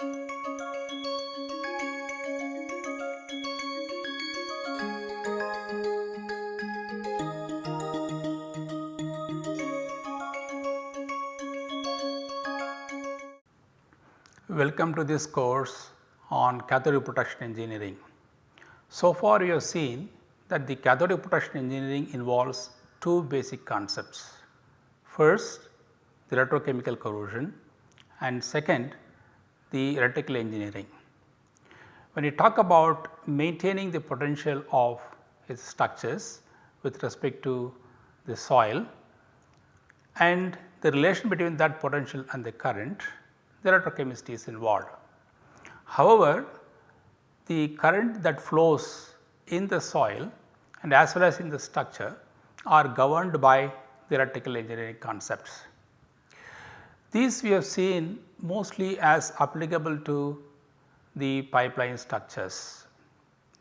Welcome to this course on cathode protection engineering. So far we have seen that the cathode protection engineering involves two basic concepts. First the electrochemical corrosion and second the electrical engineering. When you talk about maintaining the potential of its structures with respect to the soil and the relation between that potential and the current the electrochemistry is involved. However, the current that flows in the soil and as well as in the structure are governed by the electrical engineering concepts. These we have seen mostly as applicable to the pipeline structures.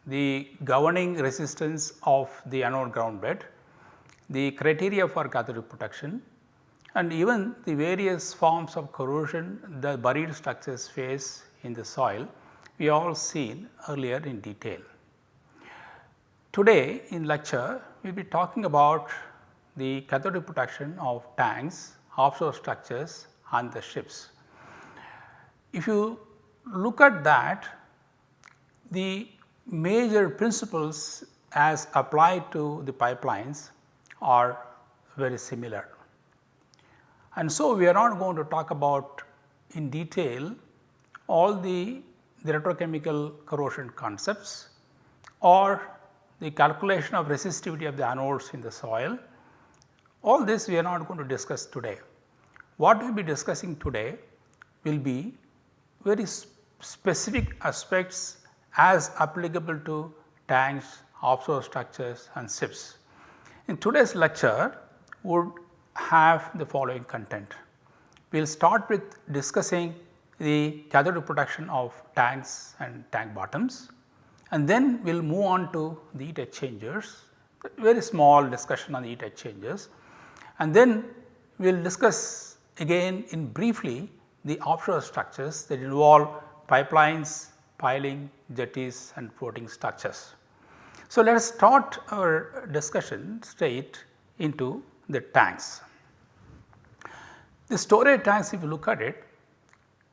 The governing resistance of the anode ground bed, the criteria for cathode protection and even the various forms of corrosion the buried structures face in the soil we all seen earlier in detail. Today in lecture we will be talking about the cathode protection of tanks, offshore structures and the ships. If you look at that the major principles as applied to the pipelines are very similar. And so, we are not going to talk about in detail all the, the electrochemical corrosion concepts or the calculation of resistivity of the anodes in the soil. All this we are not going to discuss today. What we will be discussing today will be very specific aspects as applicable to tanks, offshore structures and ships. In today's lecture would have the following content. We will start with discussing the cathode protection of tanks and tank bottoms and then we will move on to the heat exchangers, very small discussion on the heat exchangers and then we will discuss again in briefly the offshore structures that involve pipelines, piling, jetties and floating structures. So, let us start our discussion straight into the tanks. The storage tanks if you look at it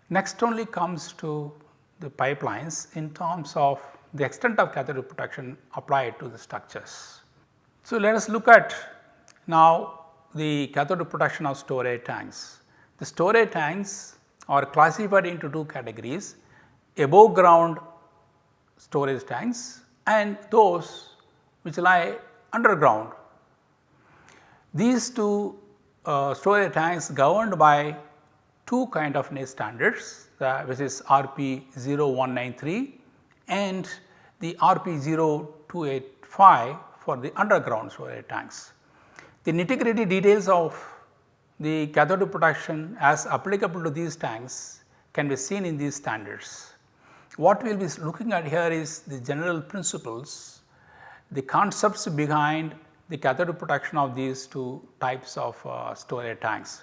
next only comes to the pipelines in terms of the extent of cathode protection applied to the structures. So, let us look at now the cathode protection of storage tanks. The storage tanks are classified into two categories above ground storage tanks and those which lie underground. These two uh, storage tanks governed by two kind of NACE standards uh, which is RP 0193 and the RP 0285 for the underground storage tanks. The nitty gritty details of the cathode protection as applicable to these tanks can be seen in these standards. What we will be looking at here is the general principles, the concepts behind the cathode protection of these two types of uh, storage tanks.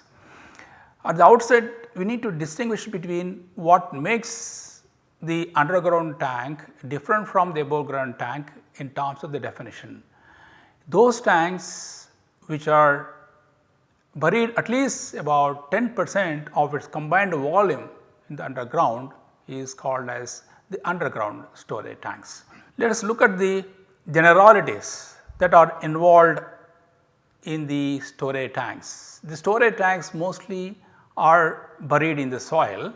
At the outset we need to distinguish between what makes the underground tank different from the above ground tank in terms of the definition. Those tanks which are buried at least about 10 percent of its combined volume in the underground is called as the underground storage tanks. Let us look at the generalities that are involved in the storage tanks. The storage tanks mostly are buried in the soil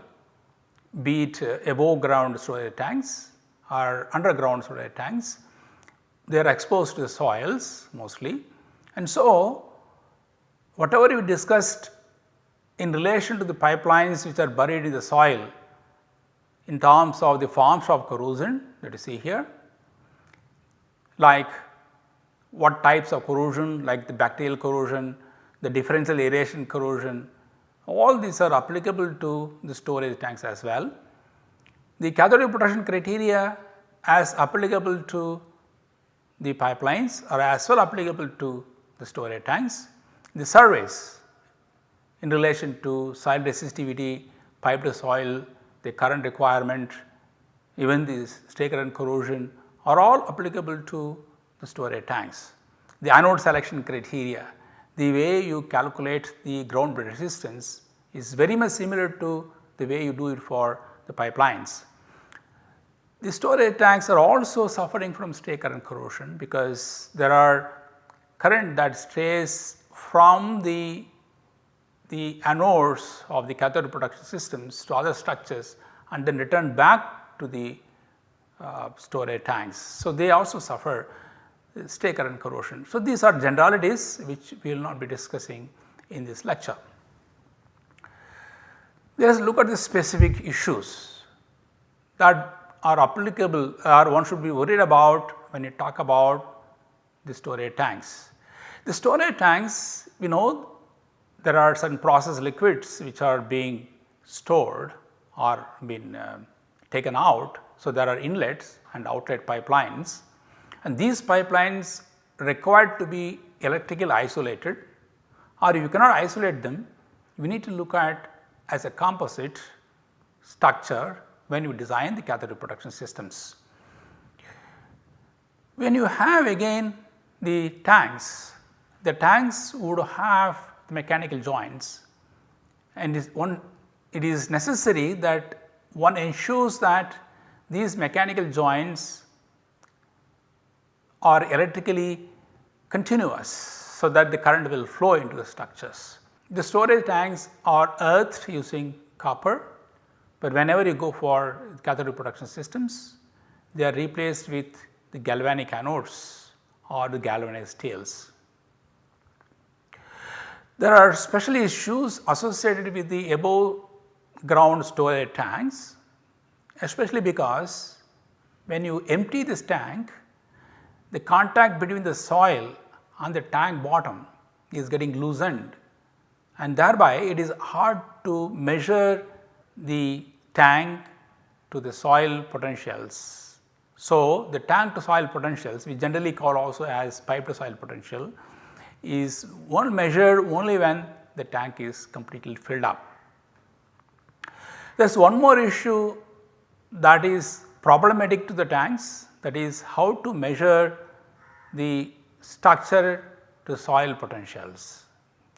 be it above ground storage tanks or underground storage tanks. They are exposed to the soils mostly and so whatever we discussed in relation to the pipelines which are buried in the soil in terms of the forms of corrosion that you see here like what types of corrosion like the bacterial corrosion, the differential aeration corrosion all these are applicable to the storage tanks as well. The cathode protection criteria as applicable to the pipelines are as well applicable to the storage tanks. The surveys in relation to soil resistivity, pipe to soil, the current requirement, even the stray current corrosion are all applicable to the storage tanks. The anode selection criteria, the way you calculate the ground resistance is very much similar to the way you do it for the pipelines. The storage tanks are also suffering from stray current corrosion because there are current that strays from the, the anodes of the cathode production systems to other structures and then return back to the uh, storage tanks. So, they also suffer stray current corrosion. So, these are generalities which we will not be discussing in this lecture. Let us look at the specific issues that are applicable or one should be worried about when you talk about the storage tanks. The storage tanks we know there are certain process liquids which are being stored or been uh, taken out. So, there are inlets and outlet pipelines and these pipelines required to be electrically isolated or if you cannot isolate them we need to look at as a composite structure when you design the cathode protection systems. When you have again the tanks, the tanks would have the mechanical joints and is one it is necessary that one ensures that these mechanical joints are electrically continuous so that the current will flow into the structures. The storage tanks are earthed using copper but whenever you go for cathode protection systems, they are replaced with the galvanic anodes or the galvanized tails. There are special issues associated with the above ground storage tanks, especially because when you empty this tank, the contact between the soil and the tank bottom is getting loosened and thereby it is hard to measure the tank to the soil potentials. So, the tank to soil potentials we generally call also as pipe to soil potential is one measured only when the tank is completely filled up. There is one more issue that is problematic to the tanks that is how to measure the structure to soil potentials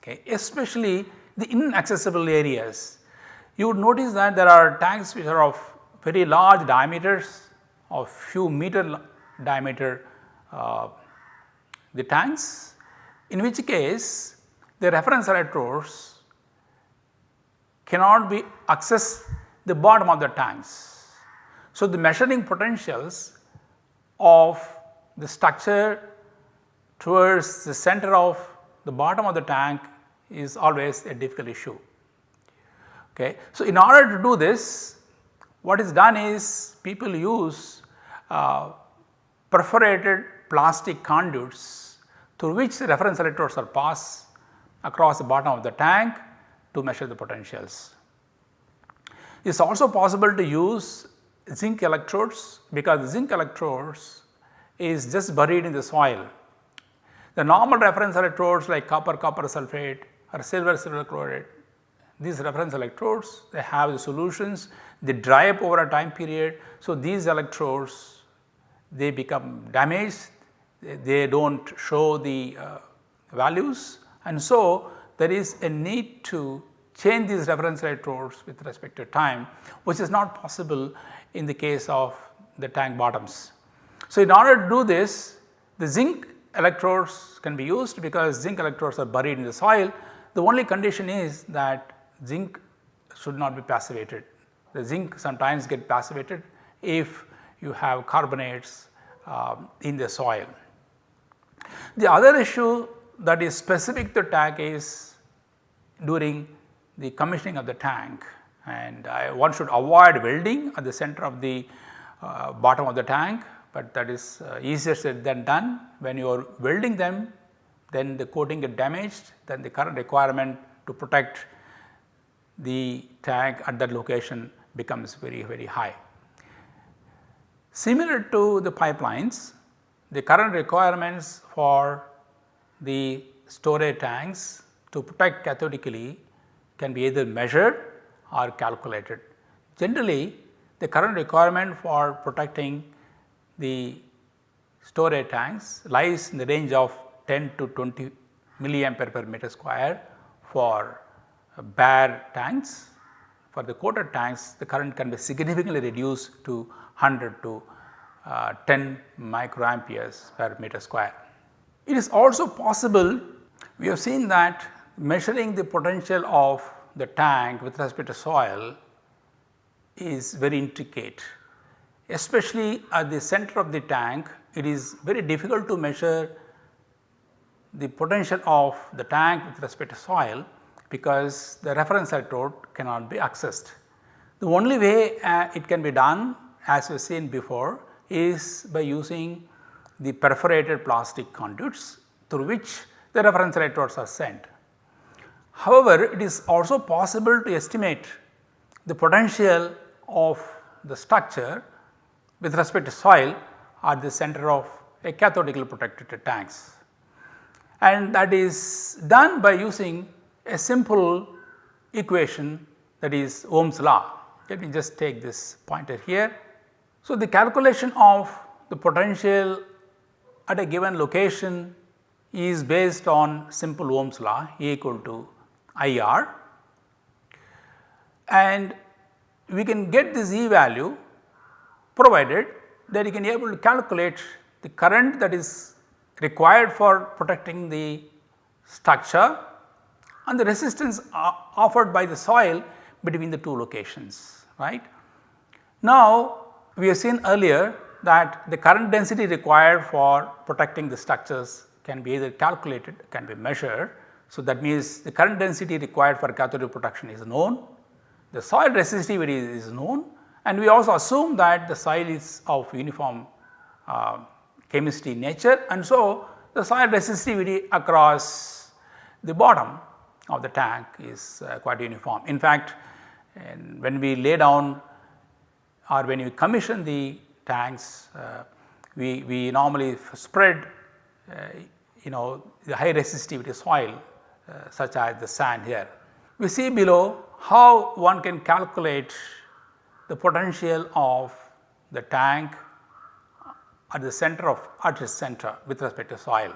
okay, especially the inaccessible areas. You would notice that there are tanks which are of very large diameters of few meter diameter uh, the tanks in which case the reference electrodes cannot be access the bottom of the tanks. So, the measuring potentials of the structure towards the center of the bottom of the tank is always a difficult issue. Okay. So, in order to do this what is done is people use uh, perforated plastic conduits through which reference electrodes are passed across the bottom of the tank to measure the potentials. It is also possible to use zinc electrodes because zinc electrodes is just buried in the soil. The normal reference electrodes like copper copper sulphate or silver silver chloride these reference electrodes they have the solutions they dry up over a time period. So, these electrodes they become damaged they, do not show the uh, values and so there is a need to change these reference electrodes with respect to time which is not possible in the case of the tank bottoms. So, in order to do this the zinc electrodes can be used because zinc electrodes are buried in the soil the only condition is that zinc should not be passivated. The zinc sometimes get passivated if you have carbonates um, in the soil. The other issue that is specific to tank is during the commissioning of the tank and I, one should avoid welding at the center of the uh, bottom of the tank, but that is uh, easier said than done. When you are welding them then the coating get damaged then the current requirement to protect the tank at that location becomes very very high. Similar to the pipelines the current requirements for the storage tanks to protect cathodically can be either measured or calculated. Generally the current requirement for protecting the storage tanks lies in the range of 10 to 20 milliampere per meter square for uh, bare tanks. For the coated tanks the current can be significantly reduced to 100 to uh, 10 microamperes per meter square. It is also possible we have seen that measuring the potential of the tank with respect to soil is very intricate. Especially at the center of the tank it is very difficult to measure the potential of the tank with respect to soil because the reference electrode cannot be accessed. The only way uh, it can be done as we have seen before is by using the perforated plastic conduits through which the reference electrodes are sent. However, it is also possible to estimate the potential of the structure with respect to soil at the center of a cathodically protected tanks. And that is done by using a simple equation that is Ohm's law. Let me just take this pointer here. So, the calculation of the potential at a given location is based on simple Ohm's law E equal to IR and we can get this E value provided that you can able to calculate the current that is required for protecting the structure and the resistance uh, offered by the soil between the two locations right. Now we have seen earlier that the current density required for protecting the structures can be either calculated can be measured. So that means the current density required for cathode protection is known, the soil resistivity is known and we also assume that the soil is of uniform uh, chemistry nature and so the soil resistivity across the bottom of the tank is uh, quite uniform. In fact, when we lay down or when you commission the tanks, uh, we, we normally spread uh, you know the high resistivity soil uh, such as the sand here. We see below how one can calculate the potential of the tank at the center of at its center with respect to soil.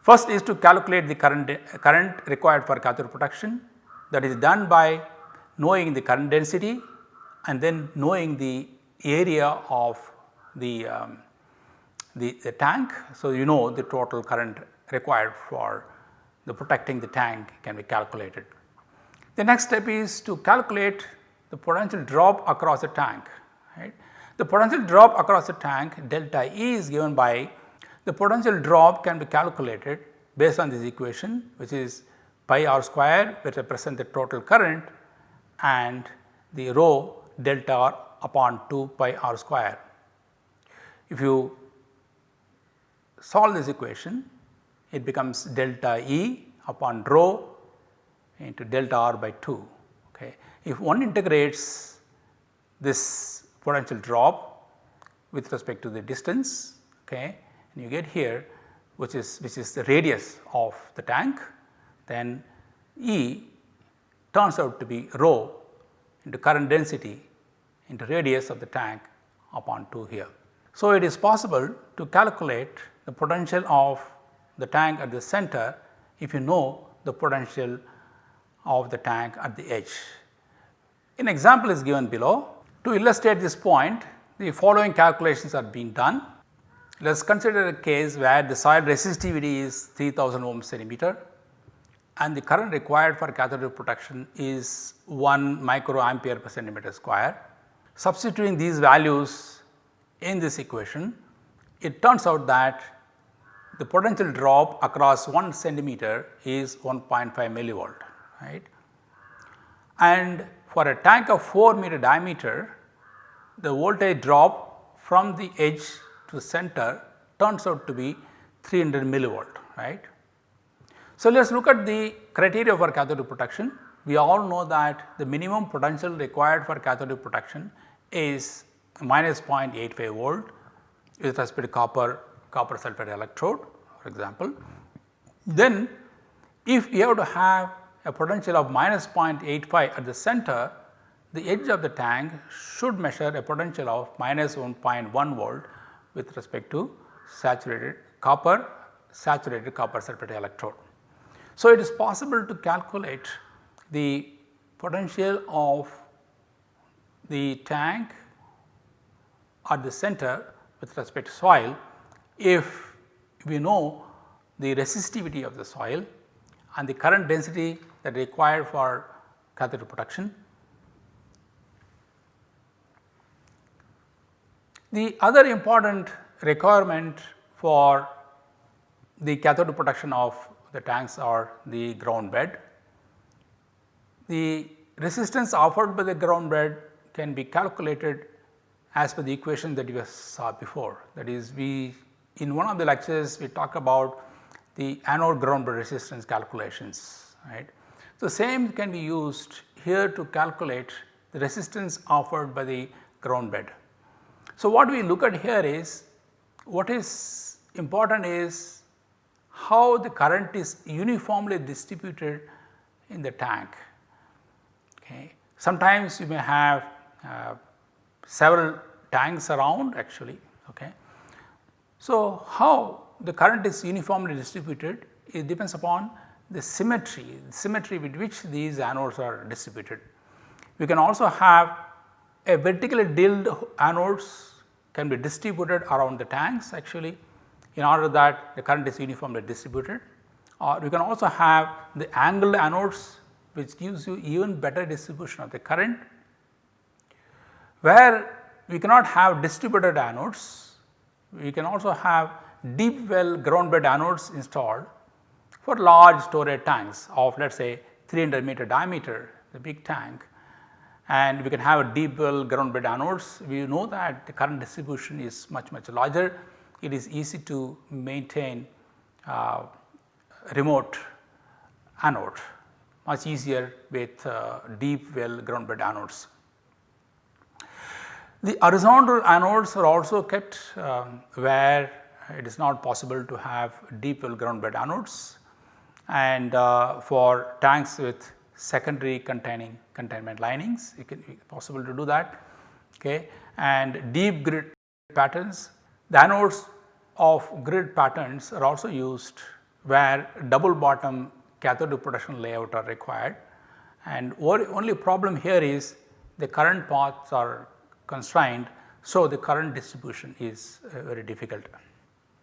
First is to calculate the current, current required for cathode protection that is done by knowing the current density and then knowing the area of the, um, the, the, tank. So, you know the total current required for the protecting the tank can be calculated. The next step is to calculate the potential drop across the tank. Right. The potential drop across the tank delta E is given by the potential drop can be calculated based on this equation which is pi r square which represent the total current and the rho delta r upon 2 pi r square. If you solve this equation it becomes delta E upon rho into delta r by 2. Okay. If one integrates this potential drop with respect to the distance okay, and you get here which is which is the radius of the tank then E turns out to be rho into current density into radius of the tank upon 2 here. So, it is possible to calculate the potential of the tank at the center if you know the potential of the tank at the edge. An example is given below. To illustrate this point the following calculations are being done. Let us consider a case where the soil resistivity is 3000 ohm centimeter and the current required for cathode protection is 1 microampere per centimeter square. Substituting these values in this equation, it turns out that the potential drop across 1 centimeter is 1.5 millivolt right. And for a tank of 4 meter diameter the voltage drop from the edge to center turns out to be 300 millivolt right. So, let us look at the criteria for cathode protection. We all know that the minimum potential required for cathode protection is minus 0.85 volt with respect to copper copper sulphate electrode for example. Then if you have to have a potential of minus 0.85 at the center the edge of the tank should measure a potential of minus 1.1 volt with respect to saturated copper saturated copper sulphate electrode. So, it is possible to calculate the potential of the tank at the center with respect to soil if we know the resistivity of the soil and the current density that required for cathode protection. The other important requirement for the cathode protection of the tanks are the ground bed. The resistance offered by the ground bed can be calculated as per the equation that you saw before. That is we in one of the lectures we talk about the anode ground bed resistance calculations right. So, same can be used here to calculate the resistance offered by the ground bed. So, what we look at here is what is important is how the current is uniformly distributed in the tank. Okay. Sometimes you may have uh, several tanks around actually. Okay. So, how the current is uniformly distributed it depends upon the symmetry, the symmetry with which these anodes are distributed. We can also have a vertically drilled anodes can be distributed around the tanks actually in order that the current is uniformly distributed uh, or we can also have the angled anodes which gives you even better distribution of the current. Where we cannot have distributed anodes, we can also have deep well ground bed anodes installed for large storage tanks of let us say 300 meter diameter the big tank and we can have a deep well ground bed anodes. We know that the current distribution is much much larger it is easy to maintain uh, remote anode much easier with uh, deep well ground bed anodes. The horizontal anodes are also kept um, where it is not possible to have deep well ground bed anodes and uh, for tanks with secondary containing containment linings it can be possible to do that okay and deep grid patterns the anodes of grid patterns are also used where double bottom cathode protection layout are required and only problem here is the current paths are constrained. So, the current distribution is uh, very difficult.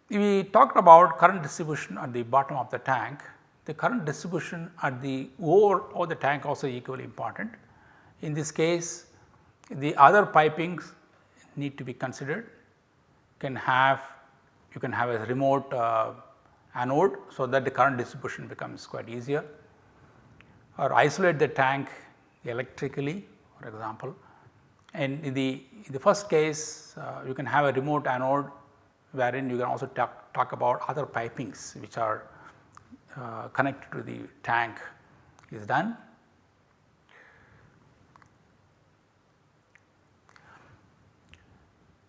We talked about current distribution at the bottom of the tank, the current distribution at the ore of the tank also equally important. In this case the other pipings need to be considered can have you can have a remote uh, anode so that the current distribution becomes quite easier or isolate the tank electrically for example. And in the, in the first case uh, you can have a remote anode wherein you can also talk, talk about other pipings which are uh, connected to the tank is done.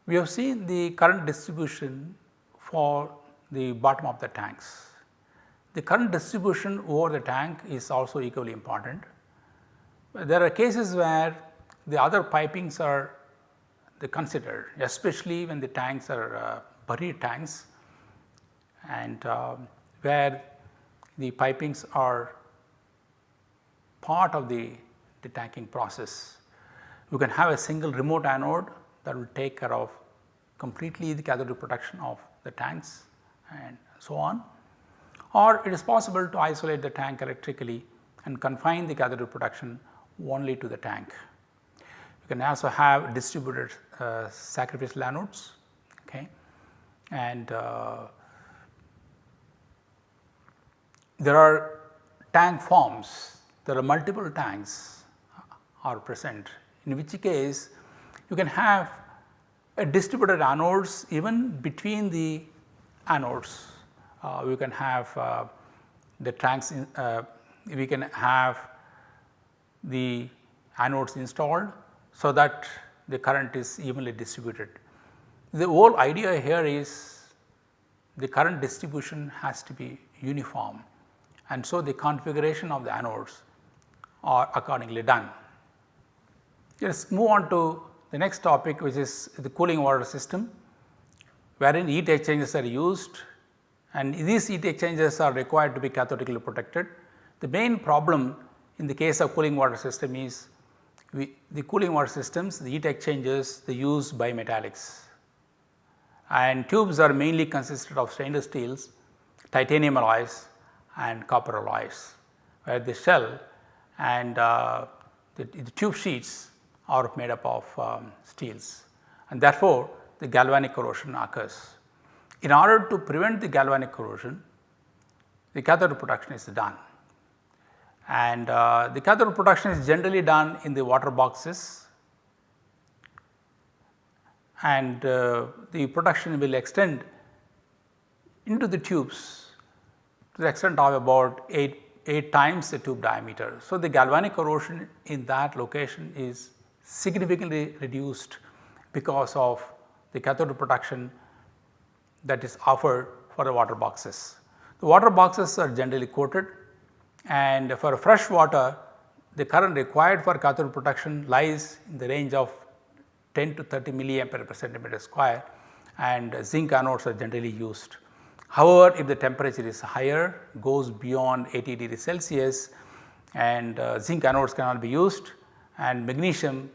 We have seen the current distribution for the bottom of the tanks. The current distribution over the tank is also equally important. There are cases where the other pipings are considered especially when the tanks are uh, buried tanks and uh, where the pipings are part of the, the tanking process. You can have a single remote anode that will take care of completely the cathode protection of the tanks and so on. Or it is possible to isolate the tank electrically and confine the cathode protection only to the tank. You can also have distributed uh, sacrificial anodes okay? And uh, there are tank farms. There are multiple tanks are present. In which case you can have a distributed anodes even between the anodes. Uh, we can have uh, the tanks in, uh, we can have the anodes installed so that the current is evenly distributed. The whole idea here is the current distribution has to be uniform and so the configuration of the anodes are accordingly done. Let us move on to the next topic which is the cooling water system wherein heat exchangers are used and these heat exchangers are required to be cathodically protected. The main problem in the case of cooling water system is we, the cooling water systems the heat exchangers they use bimetallics and tubes are mainly consisted of stainless steels, titanium alloys and copper alloys where the shell and uh, the, the, tube sheets are made up of um, steels and therefore, the galvanic corrosion occurs. In order to prevent the galvanic corrosion, the cathode protection is done and uh, the cathode protection is generally done in the water boxes and uh, the protection will extend into the tubes to the extent of about 8, 8 times the tube diameter. So, the galvanic corrosion in that location is significantly reduced because of the cathode protection that is offered for the water boxes. The water boxes are generally coated and for fresh water the current required for cathode protection lies in the range of 10 to 30 milliampere per centimeter square and zinc anodes are generally used. However, if the temperature is higher goes beyond 80 degrees Celsius and uh, zinc anodes cannot be used and magnesium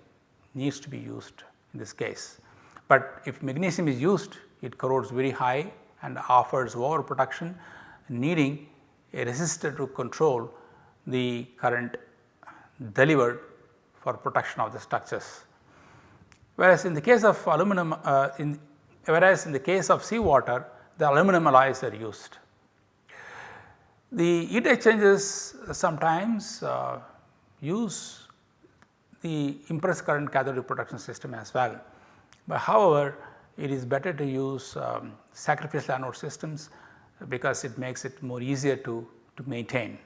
needs to be used in this case. But if magnesium is used it corrodes very high and offers over protection needing a resistor to control the current delivered for protection of the structures. Whereas in the case of aluminum uh, in whereas in the case of seawater the aluminum alloys are used. The heat exchangers sometimes uh, use the impressed current cathode protection system as well. But however, it is better to use um, sacrificial anode systems because it makes it more easier to, to maintain.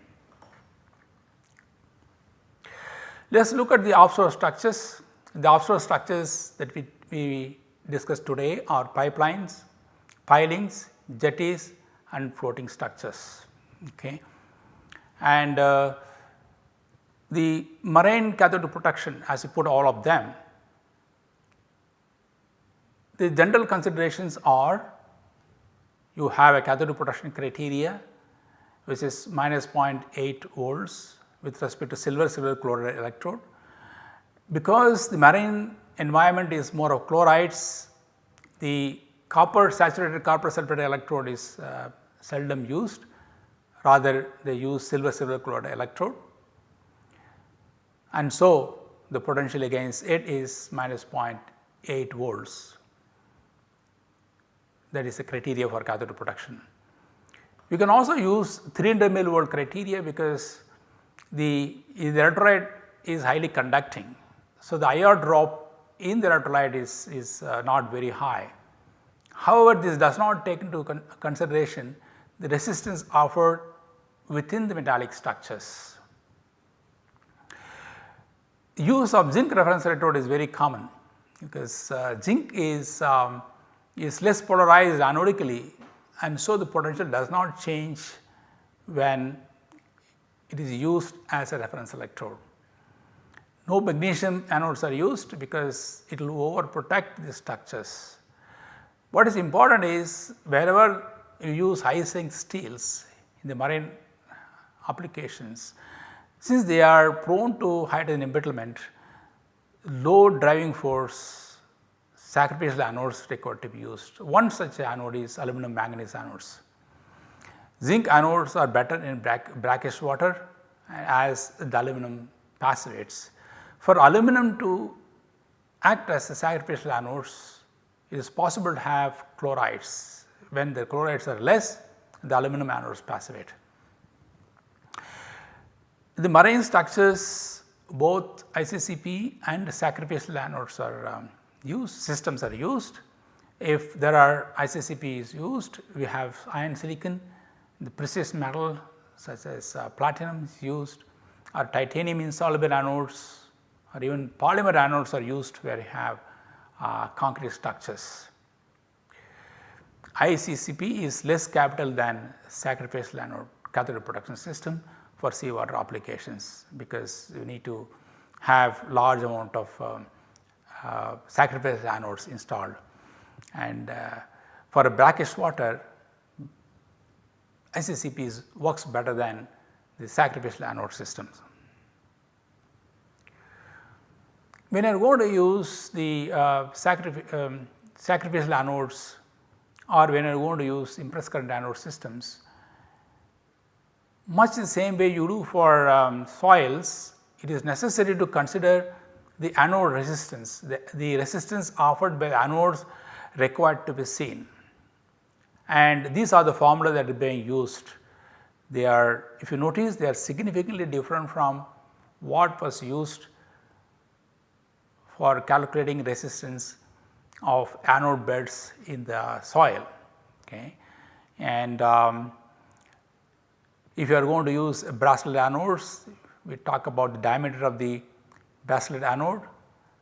Let us look at the offshore structures. The offshore structures that we, we discussed today are pipelines, pilings, jetties and floating structures. Okay. And uh, the marine cathode protection as you put all of them, the general considerations are you have a cathode protection criteria which is minus 0.8 volts with respect to silver silver chloride electrode. Because the marine environment is more of chlorides, the copper saturated copper sulphate electrode is uh, seldom used rather they use silver silver chloride electrode and so the potential against it is minus 0.8 volts that is the criteria for cathode protection. We can also use 300 millivolt criteria because the, the electrolyte is highly conducting. So, the IR drop in the electrolyte is, is uh, not very high. However, this does not take into con consideration the resistance offered within the metallic structures. Use of zinc reference electrode is very common because uh, zinc is um, is less polarized anodically and so the potential does not change when it is used as a reference electrode. No magnesium anodes are used because it will over protect the structures. What is important is wherever you use high strength steels in the marine applications, since they are prone to hydrogen embrittlement, low driving force sacrificial anodes required to be used. One such anode is aluminum manganese anodes. Zinc anodes are better in brackish water as the aluminum passivates. For aluminum to act as a sacrificial anodes, it is possible to have chlorides. When the chlorides are less, the aluminum anodes passivate. The marine structures both ICCP and sacrificial anodes are um, used systems are used. If there are ICCP is used we have iron silicon the precious metal such as uh, platinum is used or titanium insoluble anodes or even polymer anodes are used where you have uh, concrete structures. ICCP is less capital than sacrificial anode cathode protection system for seawater applications because you need to have large amount of um, uh, sacrificial anodes installed and uh, for a brackish water ICCP works better than the sacrificial anode systems. When you are going to use the uh, sacrif um, sacrificial anodes or when you are going to use impressed current anode systems, much the same way you do for um, soils, it is necessary to consider the anode resistance, the, the resistance offered by anodes required to be seen. And these are the formula that are being used. They are, if you notice, they are significantly different from what was used for calculating resistance of anode beds in the soil. Okay. And um, if you are going to use bracelet anodes, we talk about the diameter of the bracelet anode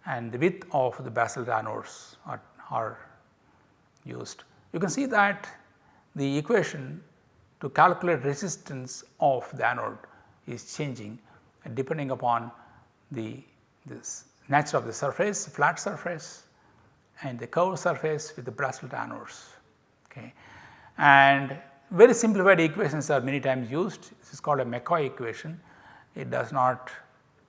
and the width of the bracelet anodes are, are used. You can see that the equation to calculate resistance of the anode is changing depending upon the this nature of the surface, flat surface and the curved surface with the bracelet anodes. Okay. And very simplified equations are many times used. This is called a McCoy equation. It does not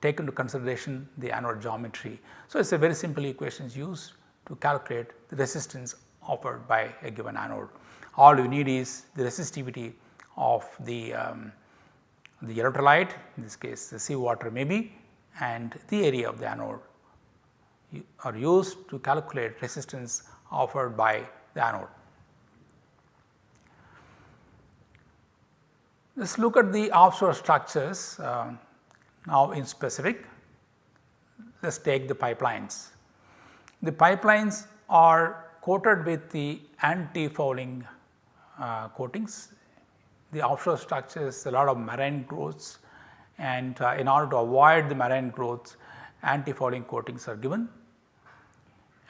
take into consideration the anode geometry. So, it is a very simple equations used to calculate the resistance offered by a given anode. All you need is the resistivity of the, um, the electrolyte in this case the seawater maybe and the area of the anode are used to calculate resistance offered by the anode. Let us look at the offshore structures uh, now in specific. Let us take the pipelines. The pipelines are coated with the anti-fouling uh, coatings. The offshore structures a lot of marine growths and uh, in order to avoid the marine growths anti-fouling coatings are given.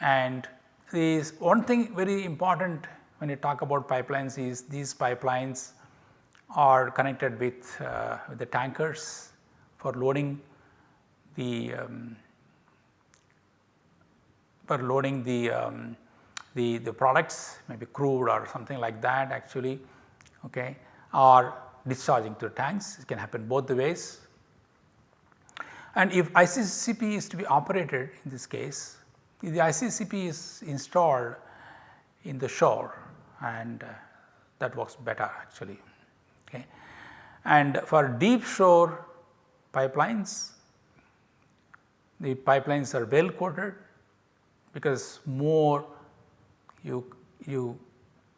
And this one thing very important when you talk about pipelines is these pipelines are connected with, uh, the tankers for loading the um, for loading the, um, the, the products maybe crude or something like that actually okay, or discharging to the tanks it can happen both the ways. And if ICCP is to be operated in this case the ICCP is installed in the shore and uh, that works better actually. Okay. And for deep shore pipelines, the pipelines are well coated because more you, you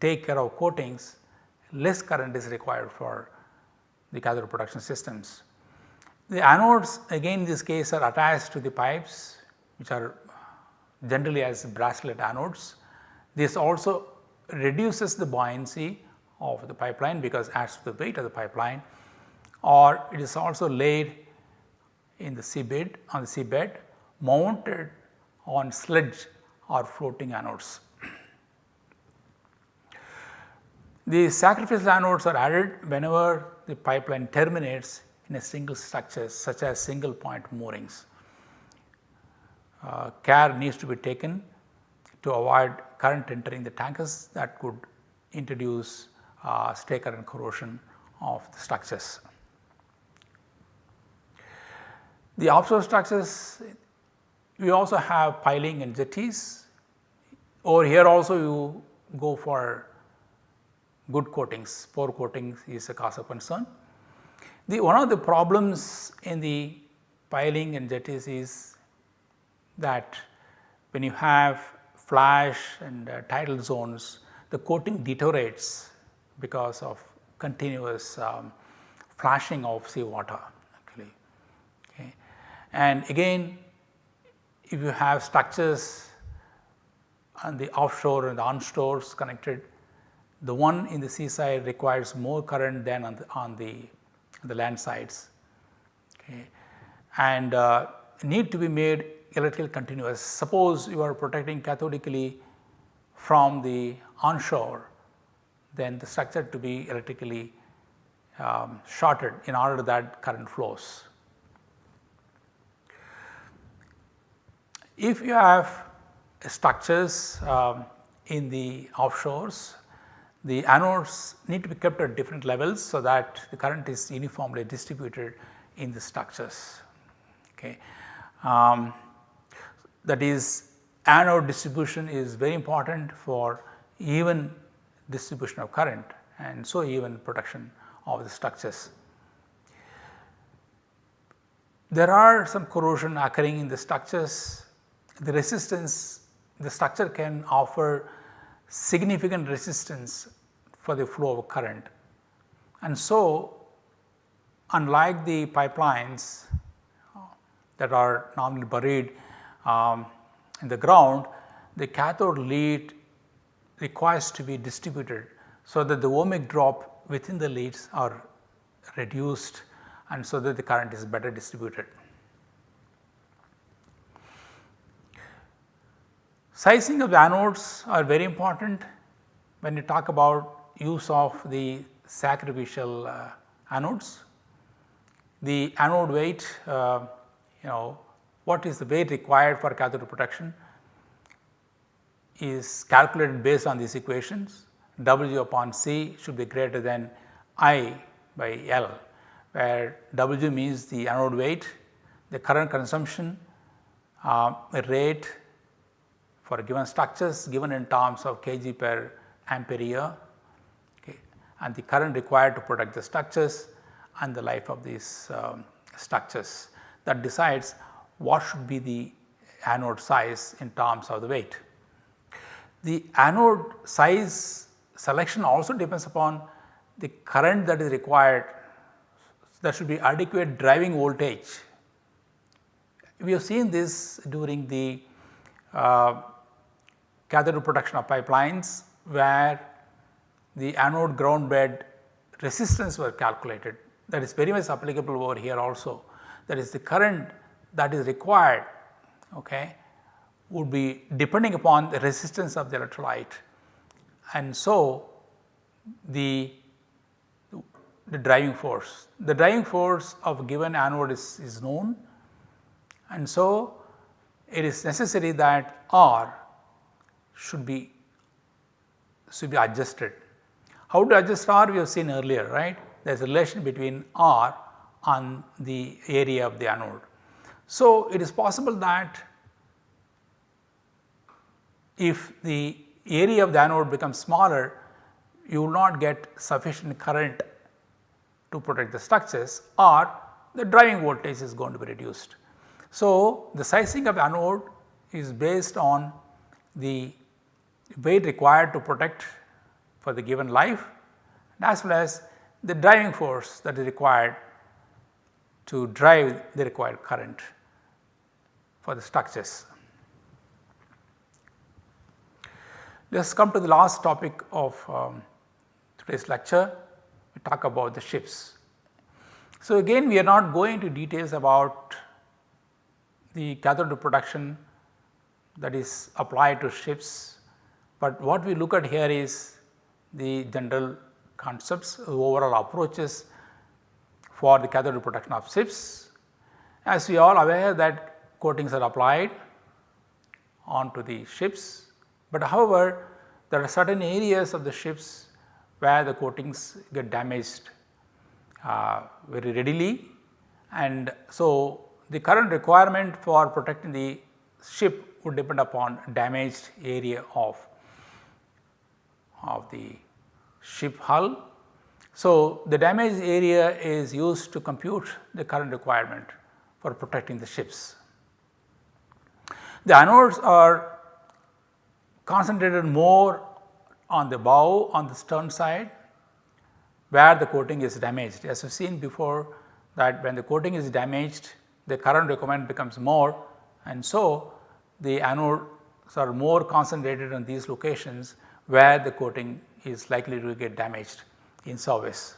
take care of coatings less current is required for the cathode production systems. The anodes again in this case are attached to the pipes which are generally as bracelet anodes. This also reduces the buoyancy of the pipeline because adds to the weight of the pipeline or it is also laid in the seabed on the seabed mounted on sledge or floating anodes. The sacrificial anodes are added whenever the pipeline terminates in a single structure such as single point moorings. Uh, care needs to be taken to avoid current entering the tankers that could introduce uh, stray current corrosion of the structures. The offshore structures we also have piling and jetties. Over here also you go for good coatings, poor coatings is a cause of concern. The one of the problems in the piling and jetties is that when you have flash and uh, tidal zones the coating deteriorates because of continuous um, flashing of seawater actually. Okay. And again if you have structures on the offshore and the onshores connected the one in the seaside requires more current than on the, on the, the land sides okay. and uh, need to be made electrical continuous. Suppose you are protecting cathodically from the onshore then the structure to be electrically um, shorted in order that current flows. if you have structures um, in the offshores, the anodes need to be kept at different levels so that the current is uniformly distributed in the structures. Okay. Um, that is anode distribution is very important for even distribution of current and so even protection of the structures. There are some corrosion occurring in the structures, the resistance the structure can offer significant resistance for the flow of current. And so unlike the pipelines that are normally buried um, in the ground, the cathode lead requires to be distributed so that the ohmic drop within the leads are reduced and so that the current is better distributed. Sizing of the anodes are very important when you talk about use of the sacrificial uh, anodes. The anode weight uh, you know what is the weight required for cathode protection is calculated based on these equations W upon C should be greater than I by L where W means the anode weight, the current consumption, uh, rate for given structures given in terms of kg per ampere year okay, and the current required to protect the structures and the life of these um, structures that decides what should be the anode size in terms of the weight. The anode size selection also depends upon the current that is required. There should be adequate driving voltage. We have seen this during the uh, cathode protection of pipelines where the anode ground bed resistance were calculated. That is very much applicable over here also. That is the current that is required okay, would be depending upon the resistance of the electrolyte and so the, the driving force. The driving force of a given anode is, is known and so it is necessary that R should be should be adjusted. How to adjust R we have seen earlier right there is a relation between R and the area of the anode. So, it is possible that if the area of the anode becomes smaller you will not get sufficient current to protect the structures or the driving voltage is going to be reduced. So, the sizing of anode is based on the weight required to protect for the given life as well as the driving force that is required to drive the required current for the structures. Let us come to the last topic of um, today's lecture, we talk about the ships. So, again we are not going into details about the cathode protection that is applied to ships, but what we look at here is the general concepts, overall approaches for the cathode protection of ships. As we are aware that coatings are applied onto the ships, but however there are certain areas of the ships where the coatings get damaged uh, very readily and so the current requirement for protecting the ship would depend upon damaged area of, of the ship hull. So, the damaged area is used to compute the current requirement for protecting the ships. The anodes are concentrated more on the bow on the stern side where the coating is damaged. As we have seen before that when the coating is damaged the current requirement becomes more and so the anodes are more concentrated on these locations where the coating is likely to get damaged in service.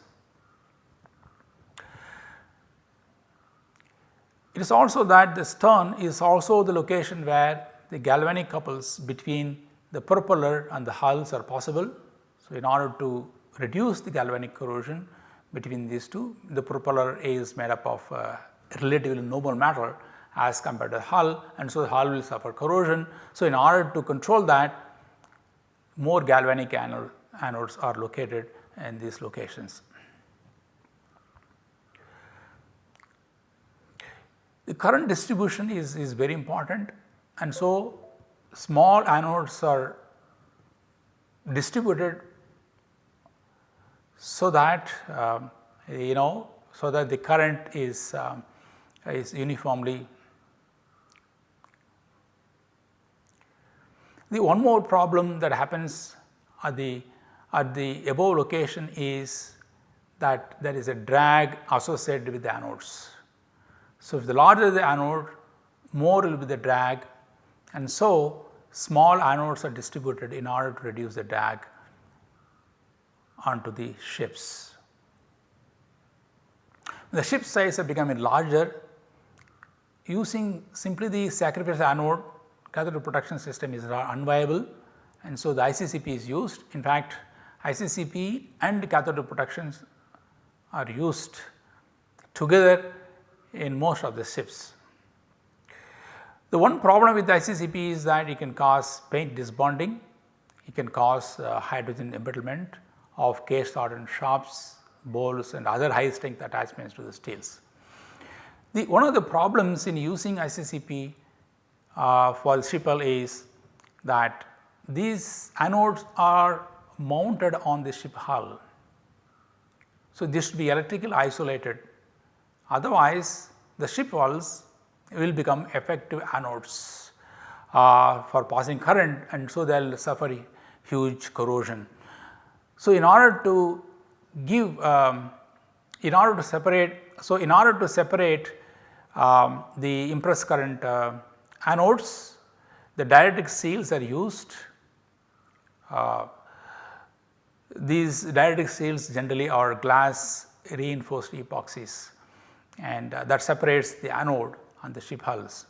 It is also that the stern is also the location where the galvanic couples between the propeller and the hulls are possible. So, in order to reduce the galvanic corrosion between these two, the propeller A is made up of uh, relatively noble metal as compared to the hull and so the hull will suffer corrosion. So, in order to control that more galvanic anode, anodes are located in these locations. The current distribution is, is very important and so small anodes are distributed so that um, you know so that the current is um, is uniformly. The one more problem that happens at the at the above location is that there is a drag associated with the anodes. So, if the larger the anode more will be the drag and so small anodes are distributed in order to reduce the drag onto the ships. The ship size are becoming larger using simply the sacrificial anode cathode protection system is unviable and so the ICCP is used. In fact, ICCP and cathode protections are used together in most of the ships. The one problem with the ICCP is that it can cause paint disbonding, it can cause uh, hydrogen embrittlement of case hardened shafts, bowls and other high strength attachments to the steels. The, one of the problems in using ICCP uh, for hull is that these anodes are mounted on the ship hull. So, this should be electrically isolated otherwise the ship hulls will become effective anodes uh, for passing current and so they will suffer huge corrosion. So, in order to give um, in order to separate so in order to separate um, the impressed current uh, anodes the dielectric seals are used. Uh, these dielectric seals generally are glass reinforced epoxies and uh, that separates the anode on the ship hulls.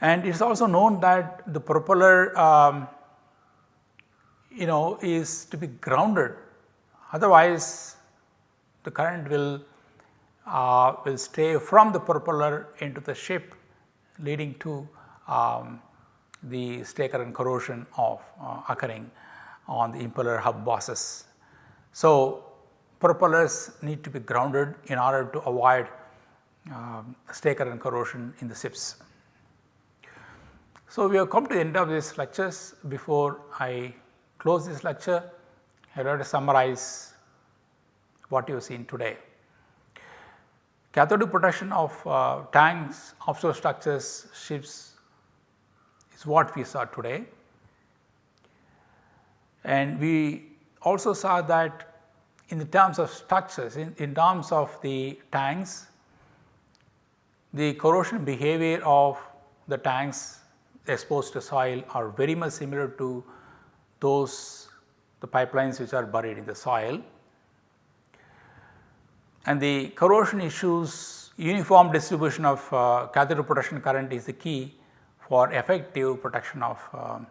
And it is also known that the propeller um, you know is to be grounded otherwise the current will uh, will stay from the propeller into the ship leading to um, the stray current corrosion of uh, occurring on the impeller hub bosses. So, propellers need to be grounded in order to avoid stray current corrosion in the ships. So, we have come to the end of this lectures before I close this lecture I would like to summarize what you have seen today. Cathodic protection of uh, tanks, offshore structures, ships is what we saw today. And we also saw that in the terms of structures, in, in terms of the tanks, the corrosion behavior of the tanks exposed to soil are very much similar to those the pipelines which are buried in the soil and the corrosion issues uniform distribution of uh, cathode protection current is the key for effective protection of um,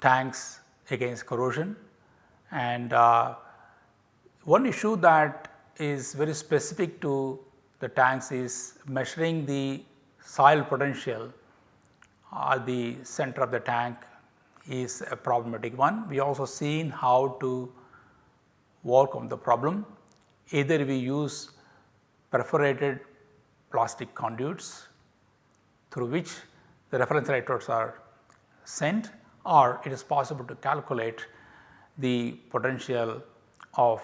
tanks against corrosion. And uh, one issue that is very specific to the tanks is measuring the soil potential at the center of the tank is a problematic one. We also seen how to work on the problem either we use perforated plastic conduits through which the reference electrodes are sent or it is possible to calculate the potential of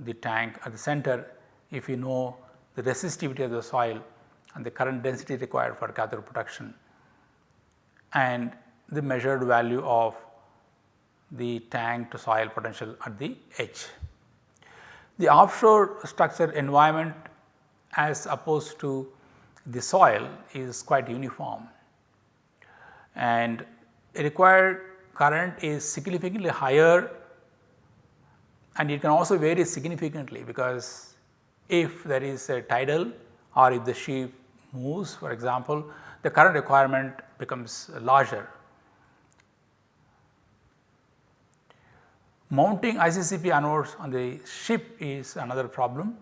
the tank at the center if you know the resistivity of the soil and the current density required for cathode production and the measured value of the tank to soil potential at the edge. The offshore structure environment as opposed to the soil is quite uniform and required current is significantly higher and it can also vary significantly because if there is a tidal or if the ship moves for example, the current requirement becomes larger Mounting ICCP anodes on the ship is another problem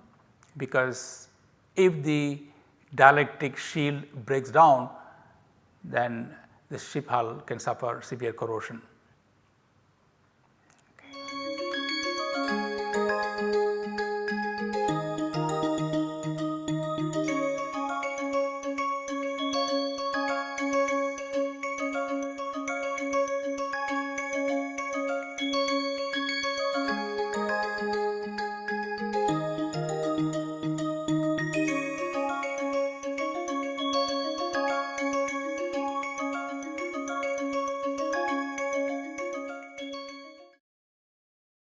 because if the dielectric shield breaks down then the ship hull can suffer severe corrosion.